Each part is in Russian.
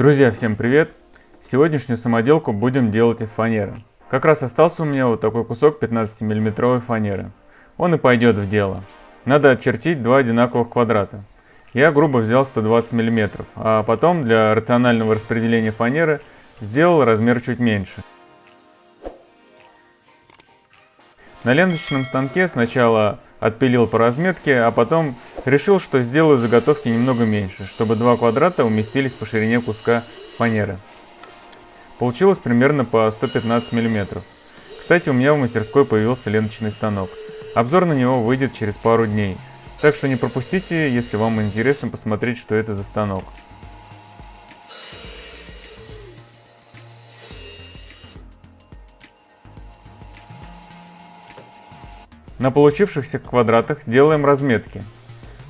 Друзья, всем привет! Сегодняшнюю самоделку будем делать из фанеры. Как раз остался у меня вот такой кусок 15 миллиметровой фанеры. Он и пойдет в дело. Надо очертить два одинаковых квадрата. Я грубо взял 120 мм, а потом для рационального распределения фанеры сделал размер чуть меньше. На ленточном станке сначала отпилил по разметке, а потом решил, что сделаю заготовки немного меньше, чтобы два квадрата уместились по ширине куска фанеры. Получилось примерно по 115 мм. Кстати, у меня в мастерской появился ленточный станок. Обзор на него выйдет через пару дней, так что не пропустите, если вам интересно посмотреть, что это за станок. На получившихся квадратах делаем разметки.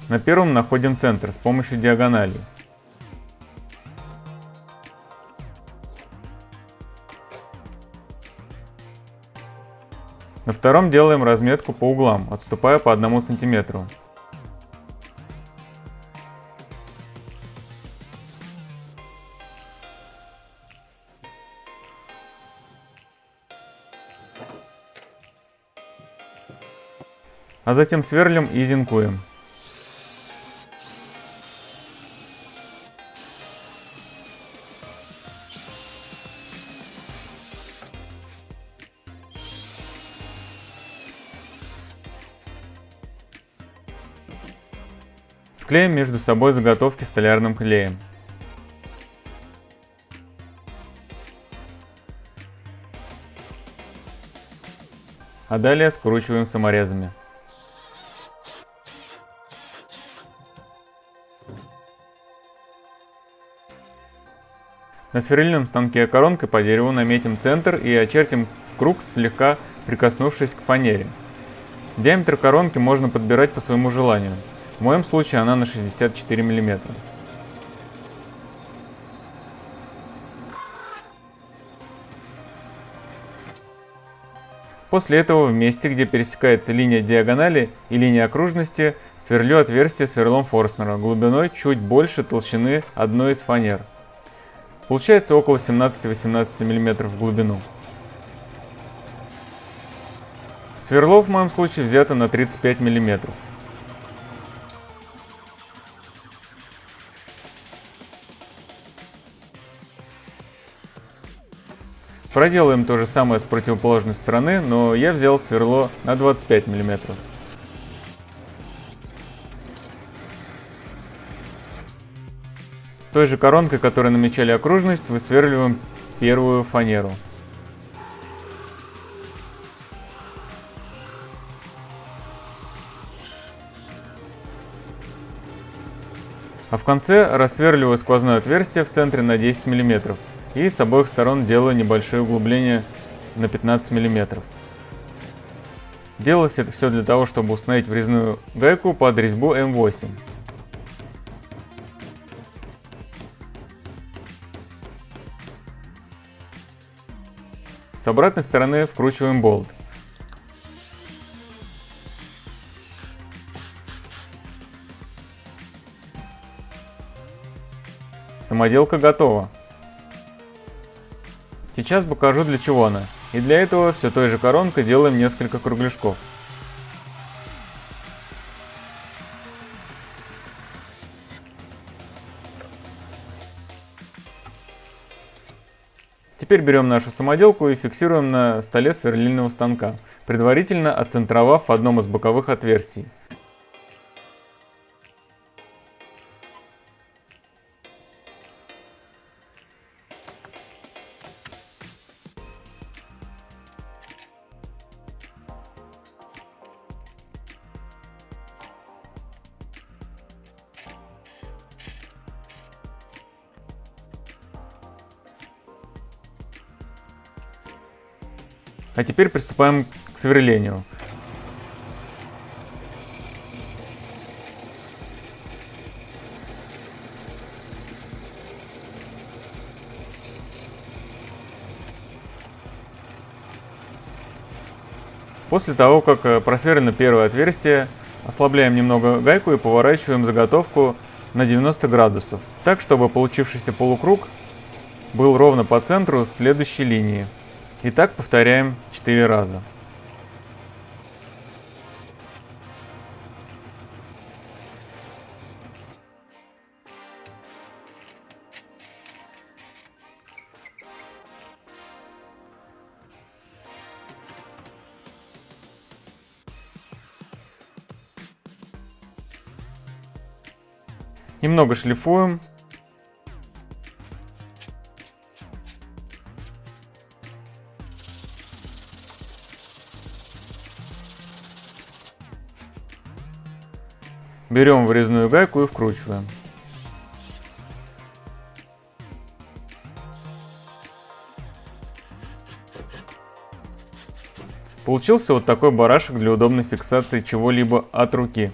На первом находим центр с помощью диагонали. На втором делаем разметку по углам, отступая по 1 сантиметру. А затем сверлим и зинкуем. Склеим между собой заготовки столярным клеем. А далее скручиваем саморезами. На сверлильном станке коронкой по дереву наметим центр и очертим круг, слегка прикоснувшись к фанере. Диаметр коронки можно подбирать по своему желанию. В моем случае она на 64 мм. После этого в месте, где пересекается линия диагонали и линия окружности, сверлю отверстие сверлом Форстнера глубиной чуть больше толщины одной из фанер. Получается около 17-18 мм в глубину. Сверло в моем случае взято на 35 мм. Проделаем то же самое с противоположной стороны, но я взял сверло на 25 мм. Той же коронкой, которой намечали окружность, высверливаем первую фанеру. А в конце рассверливаю сквозное отверстие в центре на 10 мм и с обоих сторон делаю небольшое углубление на 15 мм. Делалось это все для того, чтобы установить врезную гайку под резьбу М8. С обратной стороны вкручиваем болт. Самоделка готова. Сейчас покажу для чего она. И для этого все той же коронкой делаем несколько кругляшков. Теперь берем нашу самоделку и фиксируем на столе сверлильного станка, предварительно отцентровав в одном из боковых отверстий. А теперь приступаем к сверлению. После того, как э, просверлено первое отверстие, ослабляем немного гайку и поворачиваем заготовку на 90 градусов, так чтобы получившийся полукруг был ровно по центру следующей линии. И так повторяем 4 раза. Немного шлифуем. Берем врезную гайку и вкручиваем. Получился вот такой барашек для удобной фиксации чего-либо от руки.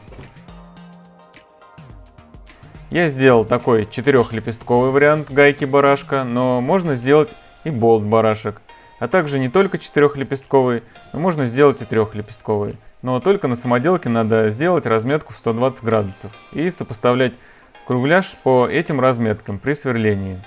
Я сделал такой четырехлепестковый вариант гайки барашка, но можно сделать и болт барашек. А также не только четырехлепестковый, но можно сделать и трехлепестковый. Но только на самоделке надо сделать разметку в 120 градусов и сопоставлять кругляш по этим разметкам при сверлении.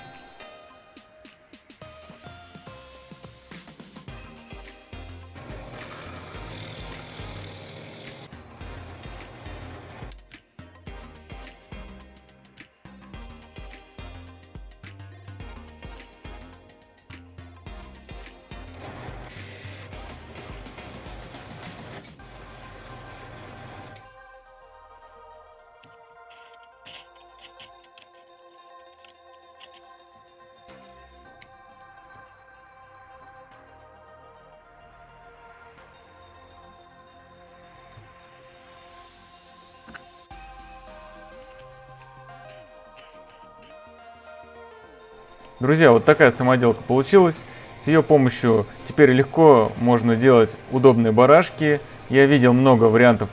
Друзья, вот такая самоделка получилась. С ее помощью теперь легко можно делать удобные барашки. Я видел много вариантов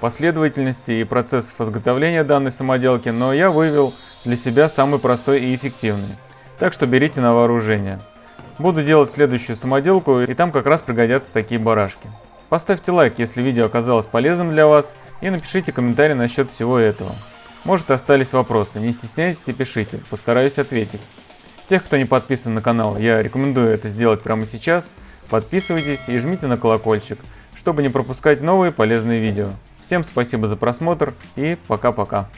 последовательности и процессов изготовления данной самоделки, но я вывел для себя самый простой и эффективный. Так что берите на вооружение. Буду делать следующую самоделку, и там как раз пригодятся такие барашки. Поставьте лайк, если видео оказалось полезным для вас, и напишите комментарий насчет всего этого. Может остались вопросы, не стесняйтесь и пишите, постараюсь ответить. Тех, кто не подписан на канал, я рекомендую это сделать прямо сейчас. Подписывайтесь и жмите на колокольчик, чтобы не пропускать новые полезные видео. Всем спасибо за просмотр и пока-пока.